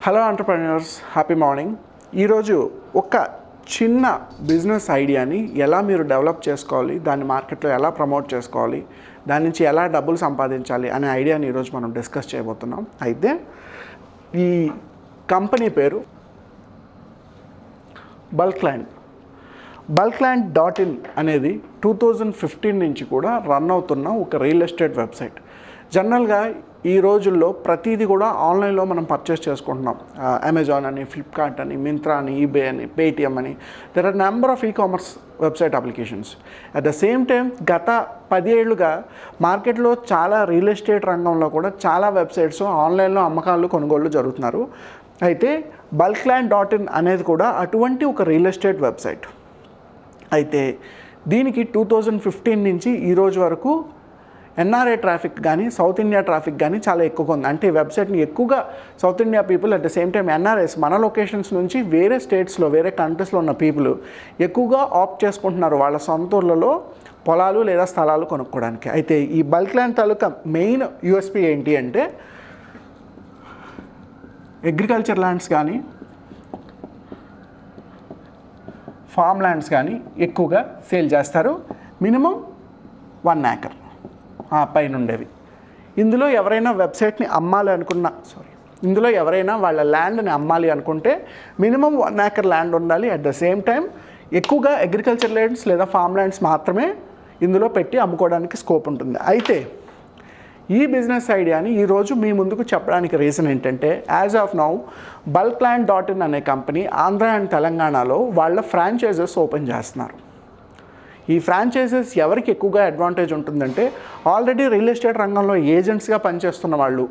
Hello entrepreneurs happy morning ఈరోజు ఒక చిన్న బిజినెస్ ఐడియాని ఎలా మీరు డెవలప్ చేసుకోవాలి దాన్ని మార్కెట్లో ఎలా ప్రమోట్ చేసుకోవాలి దాని నుంచి ఎలా డబ్బులు సంపాదించాలి అనే ఐడియాని ఈరోజు మనం డిస్కస్ చేయబోతున్నాం. అయితే ఈ కంపెనీ పేరు bulk land bulk land dot in అనేది టూ థౌజండ్ ఫిఫ్టీన్ నుంచి కూడా రన్ అవుతున్న ఒక రియల్ ఎస్టేట్ వెబ్సైట్ జనరల్గా ఈ రోజుల్లో ప్రతిదీ కూడా ఆన్లైన్లో మనం పర్చేస్ చేసుకుంటున్నాం. అమెజాన్ అని ఫ్లిప్కార్ట్ అని మింత్రా అని ఈబే అని పేటిఎం అని. There are number of e commerce website applications at the same time గత పదేళ్ళుగా మార్కెట్లో చాలా రియల్ ఎస్టేట్ రంగంలో కూడా చాలా వెబ్సైట్స్ ఆన్లైన్లో అమ్మకాలు కొనుగోళ్ళు జరుగుతున్నారు. అయితే బల్క్ ల్యాండ్ డాట్ ఇన్ అనేది కూడా అటువంటి ఒక రియల్ ఎస్టేట్ వెబ్సైట్ అయితే దీనికి టూ థౌజండ్ ఫిఫ్టీన్ నుంచి ఈ రోజు వరకు ఎన్ఆర్ఐ ట్రాఫిక్ కానీ సౌత్ ఇండియా ట్రాఫిక్ కానీ చాలా ఎక్కువగా ఉంది. అంటే ఈ వెబ్సైట్ని ఎక్కువగా south India people at the same time NRIs మన లొకేషన్స్ నుంచి వేరే స్టేట్స్లో వేరే కంట్రీస్లో ఉన్న పీపుల్ ఎక్కువగా ఆప్ట్ చేసుకుంటున్నారు వాళ్ళ సొంత ఊర్లలో పొలాలు లేదా స్థలాలు కొనుక్కోవడానికి. అయితే ఈ బల్క్ ల్యాండ్ తాలూకా మెయిన్ యూఎస్పీ ఏంటి అంటే అగ్రికల్చర్ ల్యాండ్స్ కానీ ఫామ్ ల్యాండ్స్ కానీ ఎక్కువగా సేల్ చేస్తారు. మినిమం వన్ ఏకర్ పైన ఉండేవి ఇందులో ఎవరైనా వెబ్సైట్ని అమ్మాలి అనుకున్నా సారీ ఇందులో ఎవరైనా వాళ్ళ ల్యాండ్ని అమ్మాలి అనుకుంటే మినిమం వన్ ఏకర్ ల్యాండ్ ఉండాలి. అట్ ద సేమ్ టైం ఎక్కువగా అగ్రికల్చర్ ల్యాండ్స్ లేదా ఫామ్ ల్యాండ్స్ మాత్రమే ఇందులో పెట్టి అమ్ముకోవడానికి స్కోప్ ఉంటుంది. అయితే ఈ బిజినెస్ ఐడియాని ఈరోజు మీ ముందుకు చెప్పడానికి రీజన్ ఏంటంటే as of now bulk land dot in అనే కంపెనీ ఆంధ్ర అండ్ తెలంగాణలో వాళ్ళ ఫ్రాంచైజెస్ ఓపెన్ చేస్తున్నారు. ఈ ఫ్రాంచైజెస్ ఎవరికి ఎక్కువగా అడ్వాంటేజ్ ఉంటుందంటే ఆల్రెడీ రియల్ ఎస్టేట్ రంగంలో ఏజెంట్స్గా పనిచేస్తున్న వాళ్ళు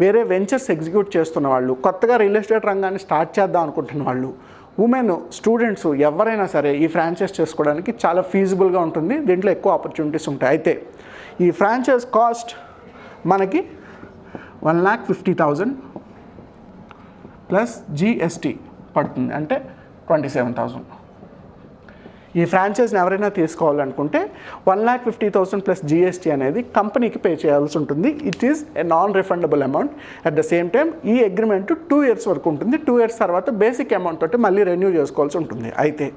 వేరే వెంచర్స్ ఎగ్జిక్యూట్ చేస్తున్న వాళ్ళు కొత్తగా రియల్ ఎస్టేట్ రంగాన్ని స్టార్ట్ చేద్దాం అనుకుంటున్న వాళ్ళు ఉమెన్ స్టూడెంట్స్ ఎవరైనా సరే ఈ ఫ్రాంచైజ్ చేసుకోవడానికి చాలా ఫీజిబుల్గా ఉంటుంది దీంట్లో ఎక్కువ ఆపర్చునిటీస్ ఉంటాయి. అయితే ఈ ఫ్రాంచైజ్ కాస్ట్ మనకి one lakh fifty thousand plus GST పడుతుంది అంటే ట్వంటీ సెవెన్ థౌజండ్ ఈ ఫ్రాంచైజ్ని ఎవరైనా తీసుకోవాలనుకుంటే one lakh fifty thousand plus GST అనేది కంపెనీకి పే చేయాల్సి ఉంటుంది. It is a non refundable amount at the same time ఈ అగ్రిమెంట్ టూ ఇయర్స్ వరకు ఉంటుంది. టూ ఇయర్స్ తర్వాత బేసిక్ అమౌంట్ తోటి మళ్ళీ రెన్యూ చేసుకోవాల్సి ఉంటుంది. అయితే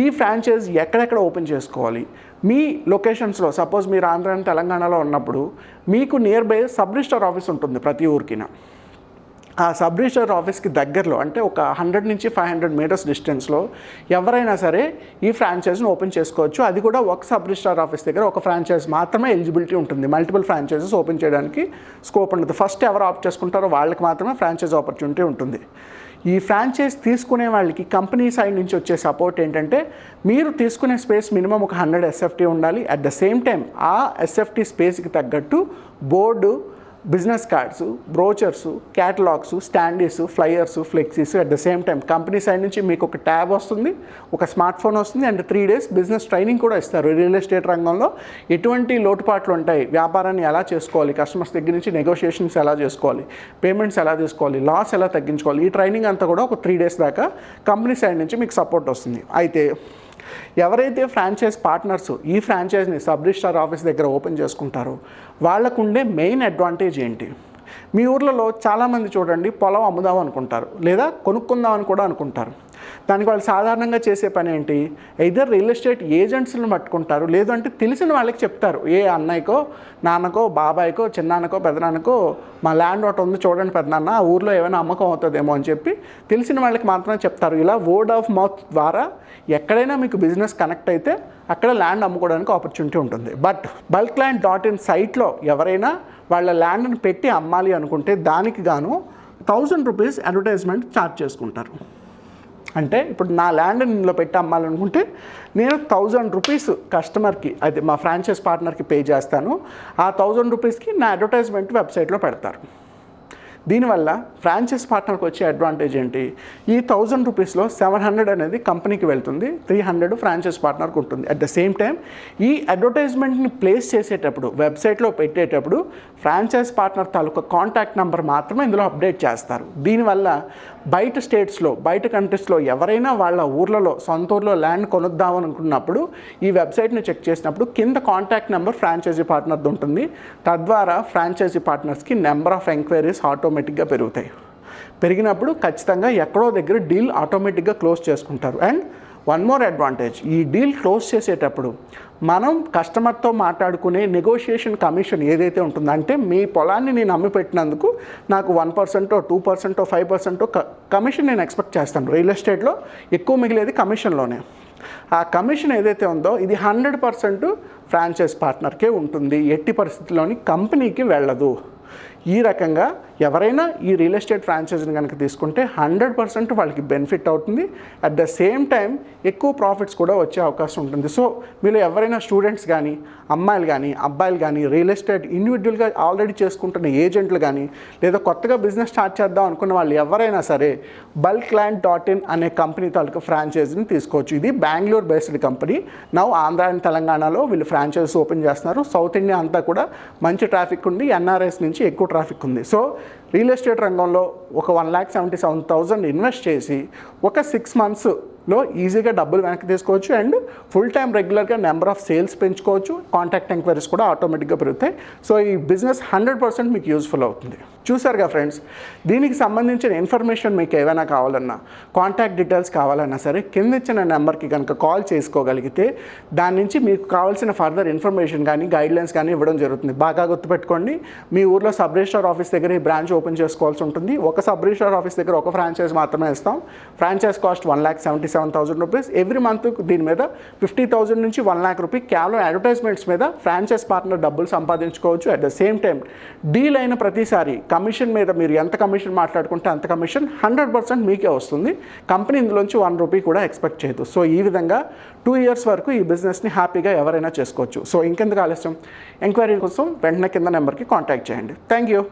ఈ ఫ్రాంచైజ్ ఎక్కడెక్కడ ఓపెన్ చేసుకోవాలి? మీ లొకేషన్స్లో సపోజ్ మీరు ఆంధ్ర తెలంగాణలో ఉన్నప్పుడు మీకు nearby sub register office ఉంటుంది ప్రతి ఊరికిన. ఆ సబ్ రిజిస్టర్ ఆఫీస్కి దగ్గరలో అంటే ఒక హండ్రెడ్ నుంచి ఫైవ్ హండ్రెడ్ మీటర్స్ డిస్టెన్స్లో ఎవరైనా సరే ఈ ఫ్రాంచైజ్ని ఓపెన్ చేసుకోవచ్చు. అది కూడా ఒక సబ్ రిజిస్టర్ ఆఫీస్ దగ్గర ఒక ఫ్రాంచైజ్ మాత్రమే ఎలిజిబిలిటీ ఉంటుంది. మల్టిపుల్ ఫ్రాంచైజెస్ ఓపెన్ చేయడానికి స్కోప్ ఉండదు. ఫస్ట్ ఎవరు ఆప్ట్ చేసుకుంటారో వాళ్ళకి మాత్రమే ఫ్రాంచైజ్ ఆపర్చునిటీ ఉంటుంది. ఈ ఫ్రాంచైజ్ తీసుకునే వాళ్ళకి కంపెనీ సైడ్ నుంచి వచ్చే సపోర్ట్ ఏంటంటే మీరు తీసుకునే స్పేస్ మినిమం ఒక హండ్రెడ్ ఎస్ఎఫ్టీ ఉండాలి. అట్ ద సేమ్ టైం ఆ ఎస్ఎఫ్టీ స్పేస్కి తగ్గట్టు board business cards brochures catalogues standees flyers flexis at the same time company side నుంచి మీకు ఒక ట్యాబ్ వస్తుంది ఒక స్మార్ట్ ఫోన్ వస్తుంది and three days business training కూడా ఇస్తారు. రియల్ ఎస్టేట్ రంగంలో ఎటువంటి లోటుపాట్లు ఉంటాయి? వ్యాపారాన్ని ఎలా చేసుకోవాలి? కస్టమర్స్ దగ్గర నుంచి నెగోషియేషన్స్ ఎలా చేసుకోవాలి? పేమెంట్స్ ఎలా తీసుకోవాలి? లాస్ ఎలా తగ్గించుకోవాలి? ఈ ట్రైనింగ్ అంతా కూడా ఒక త్రీ డేస్ దాకా కంపెనీ సైడ్ నుంచి మీకు సపోర్ట్ వస్తుంది. అయితే ఎవరైతే ఫ్రాంచైజ్ పార్ట్నర్స్ ఈ ఫ్రాంచైజ్ని సబ్ రిజిస్టార్ ఆఫీస్ దగ్గర ఓపెన్ చేసుకుంటారో వాళ్ళకు ఉండే మెయిన్ అడ్వాంటేజ్ ఏంటి? మీ ఊర్లలో చాలామంది చూడండి పొలం అమ్ముదాం అనుకుంటారు లేదా కొనుక్కుందాం అని కూడా అనుకుంటారు. దానికి వాళ్ళు సాధారణంగా చేసే పని ఏంటి? ఇద్దరు రియల్ ఎస్టేట్ ఏజెంట్స్ని పట్టుకుంటారు లేదంటే తెలిసిన వాళ్ళకి చెప్తారు. ఏ అన్నయ్యకో నాన్నకో బాబాయ్కో చిన్నాన్నకో పెదనాన్నకో మా ల్యాండ్ ఒకటి ఉంది చూడండి పెద్దనాన్న ఆ ఊర్లో ఏమైనా అమ్మకం అవుతుందేమో అని చెప్పి తెలిసిన వాళ్ళకి మాత్రమే చెప్తారు. ఇలా వర్డ్ ఆఫ్ మౌత్ ద్వారా ఎక్కడైనా మీకు బిజినెస్ కనెక్ట్ అయితే అక్కడ ల్యాండ్ అమ్ముకోవడానికి ఆపర్చునిటీ ఉంటుంది. But bulk land dot in సైట్లో ఎవరైనా వాళ్ళ ల్యాండ్ని పెట్టి అమ్మాలి అనుకుంటే దానికి గాను థౌజండ్ రూపీస్ అడ్వర్టైజ్మెంట్ ఛార్జ్ చేసుకుంటారు. అంటే ఇప్పుడు నా ల్యాండ్ ఇందులో పెట్టి అమ్మాలనుకుంటే నేను థౌజండ్ రూపీస్ కస్టమర్కి అది మా ఫ్రాంచైజ్ పార్ట్నర్కి పే చేస్తాను. ఆ థౌజండ్ రూపీస్కి నా అడ్వర్టైజ్మెంట్ వెబ్సైట్లో పెడతారు. దీనివల్ల ఫ్రాంచైజ్ పార్ట్నర్కి వచ్చే అడ్వాంటేజ్ ఏంటి? ఈ థౌజండ్ రూపీస్లో సెవెన్ హండ్రెడ్ అనేది కంపెనీకి వెళ్తుంది త్రీ హండ్రెడ్ ఫ్రాంచైజ్ పార్ట్నర్కి ఉంటుంది. అట్ ద సేమ్ టైం ఈ అడ్వర్టైజ్మెంట్ని ప్లేస్ చేసేటప్పుడు వెబ్సైట్లో పెట్టేటప్పుడు ఫ్రాంచైజ్ పార్ట్నర్ తాలూకా కాంటాక్ట్ నెంబర్ మాత్రమే ఇందులో అప్డేట్ చేస్తారు. దీనివల్ల బయట స్టేట్స్లో బయట కంట్రీస్లో ఎవరైనా వాళ్ళ ఊర్లలో సొంత ఊర్లో ల్యాండ్ కొనుద్దాం అనుకున్నప్పుడు ఈ వెబ్సైట్ని చెక్ చేసినప్పుడు కింద కాంటాక్ట్ నెంబర్ ఫ్రాంచైజీ పార్ట్నర్ది ఉంటుంది. తద్వారా ఫ్రాంచైజీ పార్ట్నర్స్కి నెంబర్ ఆఫ్ ఎంక్వైరీస్ ఆటోమేటిక్గా పెరుగుతాయి. పెరిగినప్పుడు ఖచ్చితంగా ఎక్కడో దగ్గర డీల్ ఆటోమేటిక్గా క్లోజ్ చేసుకుంటారు. అండ్ వన్ మోర్ అడ్వాంటేజ్ ఈ డీల్ క్లోజ్ చేసేటప్పుడు మనం కస్టమర్తో మాట్లాడుకునే నెగోషియేషన్ కమిషన్ ఏదైతే ఉంటుందో అంటే మీ పొలాన్ని నేను అమ్మి పెట్టినందుకు నాకు వన్ పర్సెంటో టూ పర్సెంటో ఫైవ్ పర్సెంటో కమిషన్ నేను ఎక్స్పెక్ట్ చేస్తాను. రియల్ ఎస్టేట్లో ఎక్కువ మిగిలేది కమిషన్లోనే ఆ కమిషన్ ఏదైతే ఉందో ఇది హండ్రెడ్ పర్సెంట్ ఫ్రాంచైజ్ పార్ట్నర్కే ఉంటుంది. ఎట్టి పరిస్థితుల్లోని కంపెనీకి వెళ్ళదు. ఈ రకంగా ఎవరైనా ఈ రియల్ ఎస్టేట్ ఫ్రాంచైజీని కనుక తీసుకుంటే హండ్రెడ్ పర్సెంట్ వాళ్ళకి బెనిఫిట్ అవుతుంది. అట్ ద సేమ్ టైం ఎక్కువ ప్రాఫిట్స్ కూడా వచ్చే అవకాశం ఉంటుంది. సో మీరు ఎవరైనా స్టూడెంట్స్ కానీ అమ్మాయిలు కానీ అబ్బాయిలు కానీ రియల్ ఎస్టేట్ ఇండివిజువల్గా ఆల్రెడీ చేసుకుంటున్న ఏజెంట్లు కానీ లేదా కొత్తగా బిజినెస్ స్టార్ట్ చేద్దాం అనుకున్న వాళ్ళు ఎవరైనా సరే బల్క్ ల్యాండ్ డాట్ ఇన్ అనే కంపెనీ తాలూకా ఫ్రాంచైజీని తీసుకోవచ్చు. ఇది Bengaluru based company now Andhra and తెలంగాణలో వీళ్ళు ఫ్రాంచైజీస్ ఓపెన్ చేస్తున్నారు. సౌత్ ఇండియా అంతా కూడా మంచి ట్రాఫిక్ ఉంది. ఎన్ఆర్ఎస్ నుంచి ఎక్కువ ట్రాఫిక్ ఉంది. సో రియల్ ఎస్టేట్ రంగంలో ఒక one lakh seventy seven thousand invest చేసి ఒక సిక్స్ మంత్స్లో ఈజీగా డబ్బులు వెనక్కి తీసుకోవచ్చు అండ్ ఫుల్ టైం రెగ్యులర్గా నెంబర్ ఆఫ్ సేల్స్ పెంచుకోవచ్చు. కాంటాక్ట్ ఎంక్వైరీస్ కూడా ఆటోమేటిక్గా పెరుగుతాయి. సో ఈ బిజినెస్ హండ్రెడ్ పర్సెంట్ మీకు యూస్ఫుల్ అవుతుంది. చూసారుగా ఫ్రెండ్స్? దీనికి సంబంధించిన ఇన్ఫర్మేషన్ మీకు ఏమైనా కావాలన్నా కాంటాక్ట్ డీటెయిల్స్ కావాలన్నా సరే కింద ఇచ్చిన నెంబర్కి కనుక కాల్ చేసుకోగలిగితే దాని నుంచి మీకు కావాల్సిన ఫర్దర్ ఇన్ఫర్మేషన్ కానీ గైడ్లైన్స్ కానీ ఇవ్వడం జరుగుతుంది. బాగా గుర్తుపెట్టుకోండి. మీ ఊర్లో సబ్ రిజిస్టర్ ఆఫీస్ దగ్గర ఈ బ్రాంచ్ ఓపెన్ చేసుకోవాల్సి ఉంటుంది. ఒక సబ్ రిజిస్టర్ ఆఫీస్ దగ్గర ఒక ఫ్రాంచైజ్ మాత్రమే ఇస్తాం. Franchise cost one lakh seventy seven thousand rupees. Every month దీని మీద ఫిఫ్టీ థౌసండ్ నుంచి వన్ ల్యాక్ రూపీ కేవలం అడ్వర్టైజ్మెంట్స్ మీద ఫ్రాంచైజ్ పార్ట్నర్ డబ్బులు సంపాదించుకోవచ్చు. At the same time deal అయిన ప్రతిసారి కమిషన్ మీద మీరు ఎంత కమిషన్ మాట్లాడుకుంటే అంత కమిషన్ హండ్రెడ్ పర్సెంట్ మీకే వస్తుంది. కంపెనీ ఇందులోంచి వన్ రూపీ కూడా ఎక్స్పెక్ట్ చేయదు. సో ఈ విధంగా టూ ఇయర్స్ వరకు ఈ బిజినెస్ని హ్యాపీగా ఎవరైనా చేసుకోవచ్చు. సో ఇంకెందుకు ఆలస్యం? ఎంక్వైరీ కోసం వెంటనే కింద నెంబర్కి కాంటాక్ట్ చేయండి. Thank you.